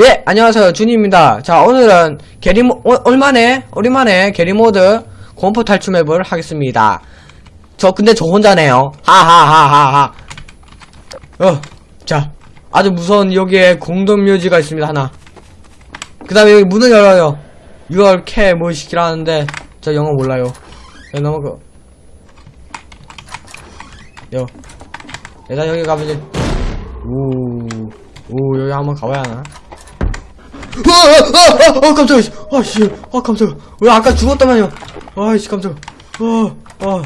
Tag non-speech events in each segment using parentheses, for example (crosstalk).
예, 안녕하세요. 준입니다. 자, 오늘은 게리모, 오, 얼마네? 오랜만에 게리모드 공포 탈출 맵을 하겠습니다. 저, 근데 저 혼자네요. 하하하하하. 어, 자, 아주 무서운 여기에 공동 묘지가 있습니다, 하나. 그 다음에 여기 문을 열어요. 6월 캐, 뭐, 시키라는데, 저 영어 몰라요. 야, 넘어가. 요. 일단 여기 가보지. 오, 오, 여기 한번 가봐야 하나? 아, 아, 아, 아, 깜짝이야. 아, 씨. 아, 깜짝이야. 왜 아까 죽었다만요. 아이씨, 깜짝이야. 아, 아,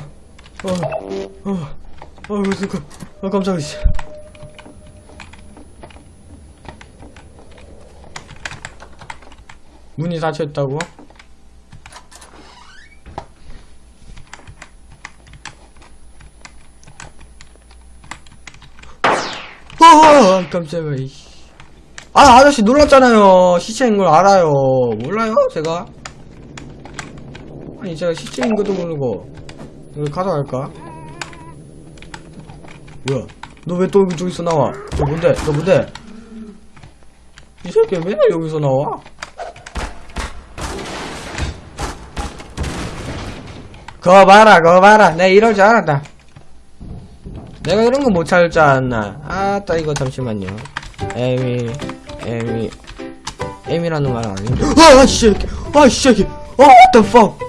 아, 깜짝이야, 씨. 문이 닫혀있다고? 아, 깜짝이야. 아, 아저씨 놀랐잖아요. 시체인 걸 알아요. 몰라요, 제가? 아니, 제가 시체인 것도 모르고. 이걸 가져갈까? 뭐야? 너 왜 또 저기서 나와? 너 뭔데? 너 뭔데? 이 새끼 왜 여기서 나와? 그거 봐라, 그거 봐라. 내가 이럴 줄 알았다. 내가 이런 거 못 찾을 줄 알았나? 아따, 이거 잠시만요. 에미, 에미, 에미라는 말 아닌데. 아, 씨, 아, 씨, 아, what the fuck?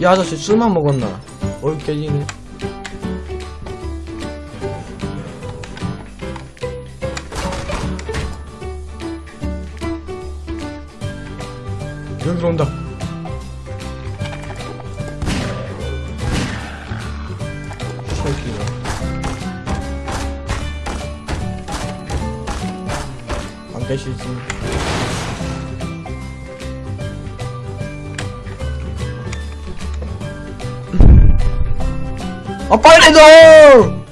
이 아저씨 술만 먹었나? 어이 깨지네. 안 계시지. 아 빨리 좀!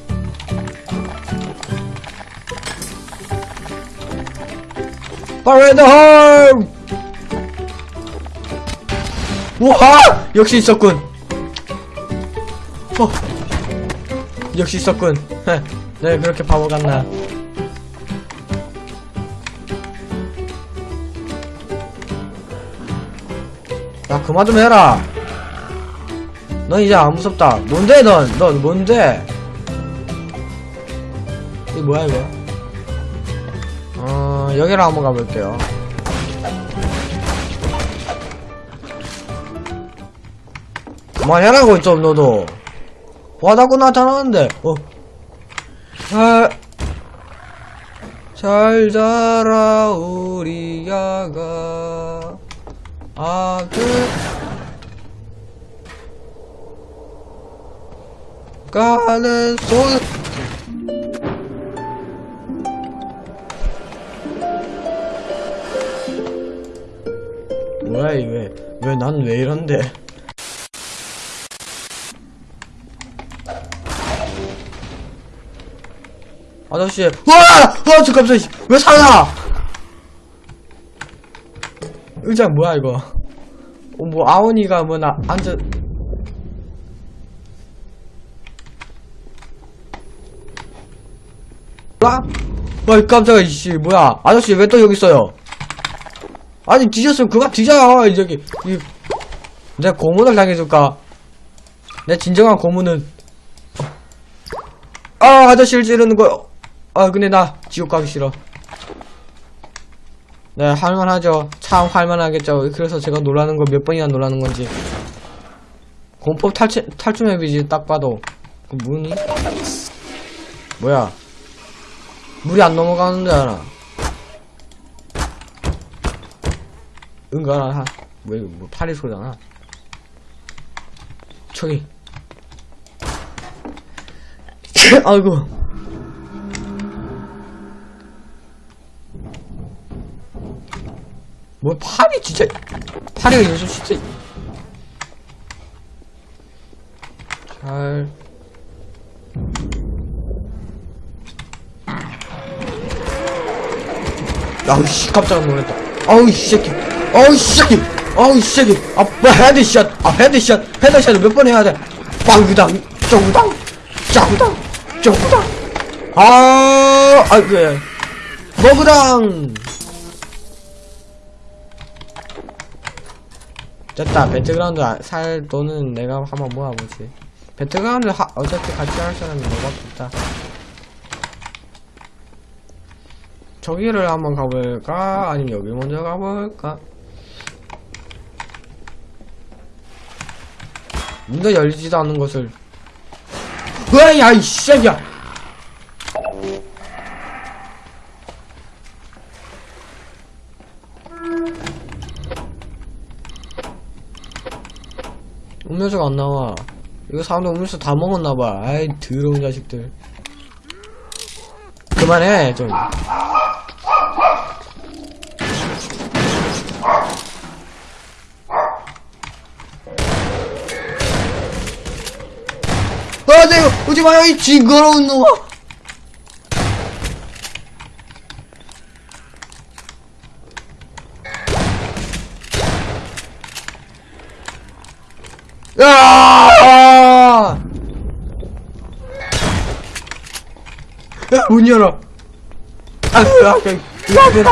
빨리 좀! 우와! 역시 있었군. 어. 역시 있었군. 헤, 네, 그렇게 바보 같나. 그만 좀 해라. 넌 이제 안 무섭다. 뭔데, 넌? 넌 뭔데? 이 뭐야, 이거? 어, 여기로 한번 가볼게요. 그만해라고, 좀, 너도. 와다고 나타나는데, 어. 아, 잘 자라, 우리 야가. 아들. 가는 손. 뭐야, 이 왜, 왜, 난 왜 이런데? 아저씨, 와! 와, 저 깜짝이야. 왜 살아! 의자 뭐야, 이거. 어, 뭐, 아오니가 뭐, 나, 앉아. 와? 와, 깜짝이야, 씨, 뭐야. 아저씨, 왜 또 여기 있어요? 아니, 뒤졌으면 그만 뒤져요, 이 저기. 이, 내가 고문을 당해줄까? 내 진정한 고문은. 아, 아저씨를 찌르는 거. 아, 근데 나 지옥 가기 싫어. 네, 할만하죠. 참 할만하겠죠. 그래서 제가 놀라는 거몇 번이나 놀라는 건지. 공법 탈출, 탈출 맵이지, 딱 봐도. 그 문이? 뭐야. 물이 안 넘어가는데, 하나. 응가나, 하. 왜, 뭐, 파리 소리잖아. 저기. (laughs) 아이고. 뭐 팔이 진짜 팔이가 요즘 진짜 잘. 아우 씨 깜짝 놀랐다. 아우 이 새끼. 아우 이 새끼. 아우 이 새끼. 아뭐 헤드샷. 아 헤드샷. 헤드샷을 몇 번 해야 돼? 빵구당 쪼구당 짜구다 짜구다 아 아이고 예. 먹으랑 됐다. 배틀그라운드 아- 살 돈은 내가 한번 모아보지. 배틀그라운드 하, 어차피 같이 할 사람이 너밖에 없다. 저기를 한번 가볼까? 아니면 여기 먼저 가볼까? 문도 열리지도 않는 것을. 으야 이 새끼야 음료수가 안 나와. 이거 사람들 음료수 다 먹었나봐. 아이 더러운 자식들. 그만해 좀. 아, 네, 오지 마요, 이 징그러운 놈아! 야! 야, 문 열어. 아, 아, 이거 앞에다.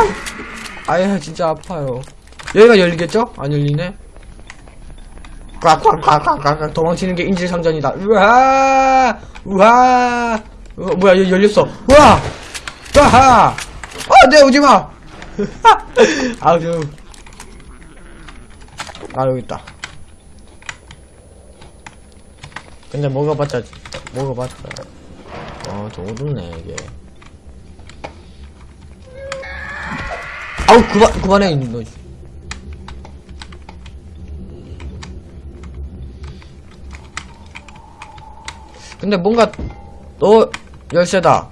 아야, 진짜 아파요. 여기가 열리겠죠? 안 열리네. 꽉꽉꽉꽉꽉 도망치는 게 인질상전이다. 우와, 우와. 어, 뭐야, 여기 열렸어. 우와, 우와. 아, 네, 오지 마. (laughs) 아주. 아, 여기 있다. 근데 먹어봤자, 먹어봤자. 어, 좀 어둡네, 이게. 아우, 그만, 그만해, 너. 근데 뭔가, 너, 열쇠다.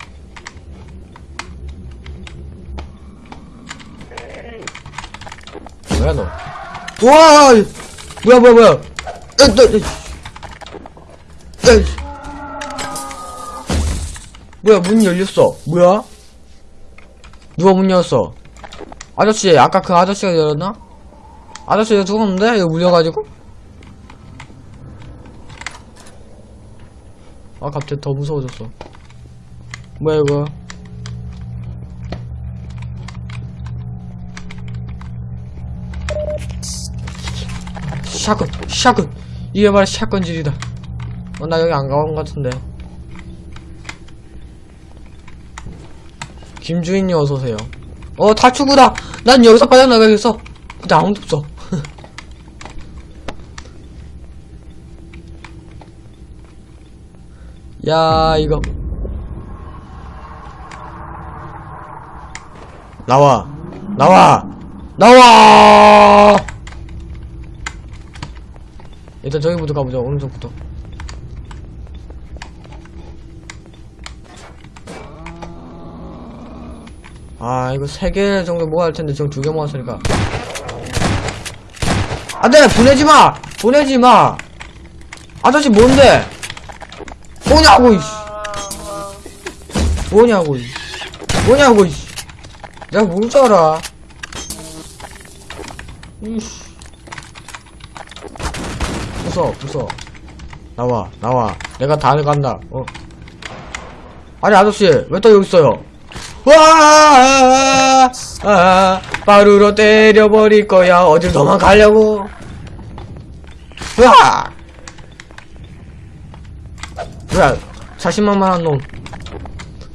뭐야, 너. 와! 뭐야, 뭐야, 뭐야. 에, 너, 에, 에. 뭐야, 문 열렸어. 뭐야? 누가 문 열었어? 아저씨, 아까 그 아저씨가 열었나? 아저씨 이거 죽었는데? 이거 물려가지고? 아, 갑자기 더 무서워졌어. 뭐야, 이거? 샷건, 샷건! 이게 바로 샷건질이다. 어, 나 여기 안 가본 것 같은데. 김주인님 어서오세요. 어, 탈출구다! 난 여기서 빠져나가겠어! 근데 아무도 없어. (laughs) 야, 이거. 나와! 나와! 나와! 일단 저기부터 가보자, 오른쪽부터. 아, 이거 세 개 정도 모아야 할 텐데, 지금 두 개 모았으니까. 안 돼! 보내지 마! 보내지 마! 아저씨, 뭔데? 뭐냐고, 이씨! 뭐냐고, 이씨! 뭐냐고, 이씨! 내가 모를 줄 알아. 이씨. 부숴, 부숴. 나와, 나와. 내가 다 간다, 어. 아니, 아저씨, 왜 또 여기 있어요? 와, 아, 바루로 때려버릴 거야. 어딜 도망가려고. 으아! 뭐야, 자신만만한 놈.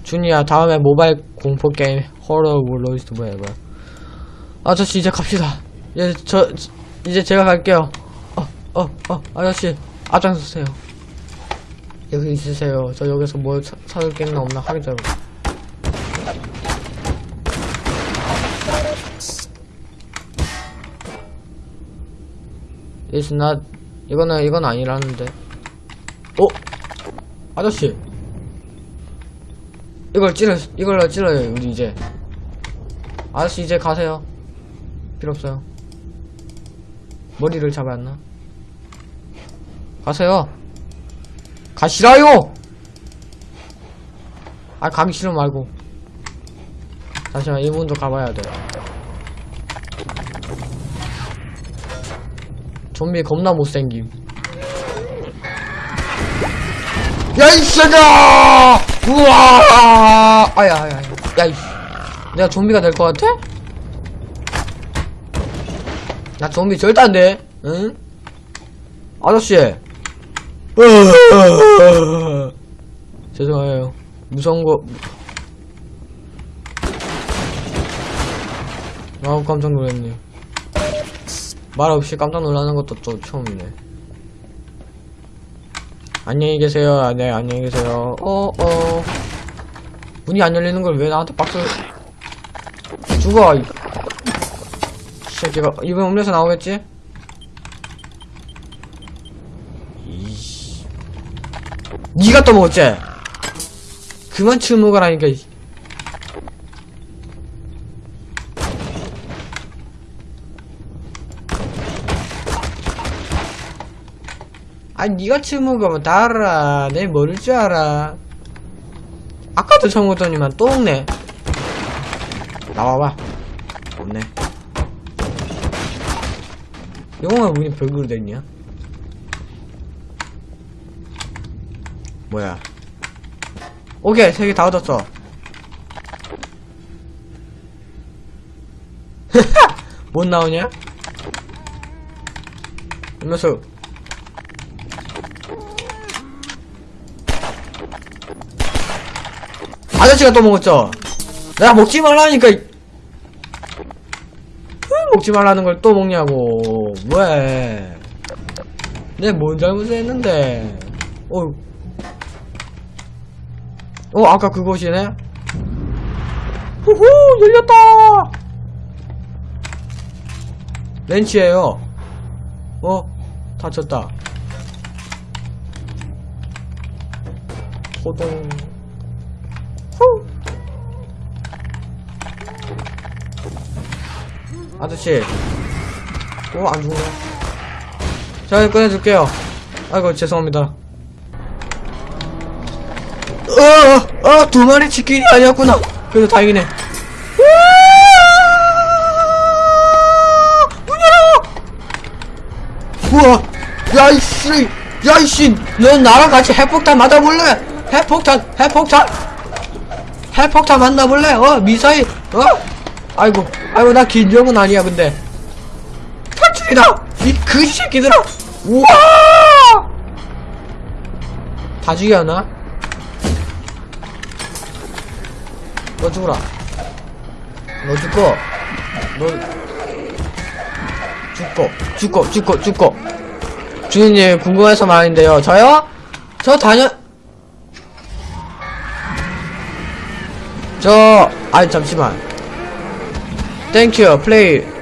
준이야, 다음에 모바일 공포 게임, 허러 월로이스트 뭐야, 뭐야. 아저씨, 이제 갑시다. 이제, 저, 이제 제가 갈게요. 어, 어, 어, 아저씨, 앞장서세요. 여기 있으세요. 저 여기서 뭐 사, 사줄 게 있나 없나 확인 좀. It's not, 이거는, 이건 아니라는데. 어? 아저씨. 이걸 찌르, 이걸로 찌러요, 우리 이제. 아저씨, 이제 가세요. 필요 없어요. 머리를 했나? 가세요. 가시라요! 아, 가기 싫으면 말고. 잠시만, 이 문도 가봐야 돼. 좀비 겁나 못생김. 야, 이 새끼야! 우와! 아야, 아야, 아야. 야, 이 내가 좀비가 될 것 같아? 나 좀비 절대 안 돼. 응? 아저씨. (laughs) 죄송해요. 무서운 거. 아우, 깜짝 놀랐네. 말 없이 깜짝 놀라는 것도 또 처음이네. 안녕히 계세요. 아, 네, 안녕히 계세요. 어, 어. 문이 안 열리는 걸 왜 나한테 박스. 죽어, 이 새끼가. 이번 음료수 나오겠지? 이씨. 니가 또 먹었지? 그만 치우 먹으라니까, 아니 니가 치우 먹으면 다 알아. 내 모를 줄 알아. 아까도 처음 먹더니만 또 먹네. 나와봐. 없네. 영웅아 문이 별그로 돼있냐? 뭐야? 오케이 세 개 다 얻었어. (laughs) 못 나오냐? 음료수 아저씨가 또 먹었죠? 내가 먹지 말라니까. 먹지 말라는 걸 또 먹냐고. 왜? 내가 뭔 잘못을 했는데. 어. 어, 아까 그곳이네? 후후! 열렸다! 렌치예요 어? 다쳤다. 호동. 후. 아저씨. 어, 안 죽네. 자, 꺼내줄게요. 아이고, 죄송합니다. 어, 어, 두 마리 치킨이 아니었구나. 그래도 다행이네. 문 열어! 우와! 야, 이씨! 야, 이씨! 넌 나랑 같이 핵폭탄 맞아볼래? 핵폭탄! 핵폭탄! 핵폭탄 만나볼래? 어? 미사일? 어? 아이고, 아이고, 나 긴장은 아니야, 근데. 탈출이다! 이그 새끼들아! 우와! 다 죽여나? 너 죽어라. 너 죽고, 너, 죽고, 죽고, 죽고, 죽고. 주인님, 궁금해서 말인데요. 저요? 저 다녀, 저, 아니, 잠시만. 땡큐, 플레이.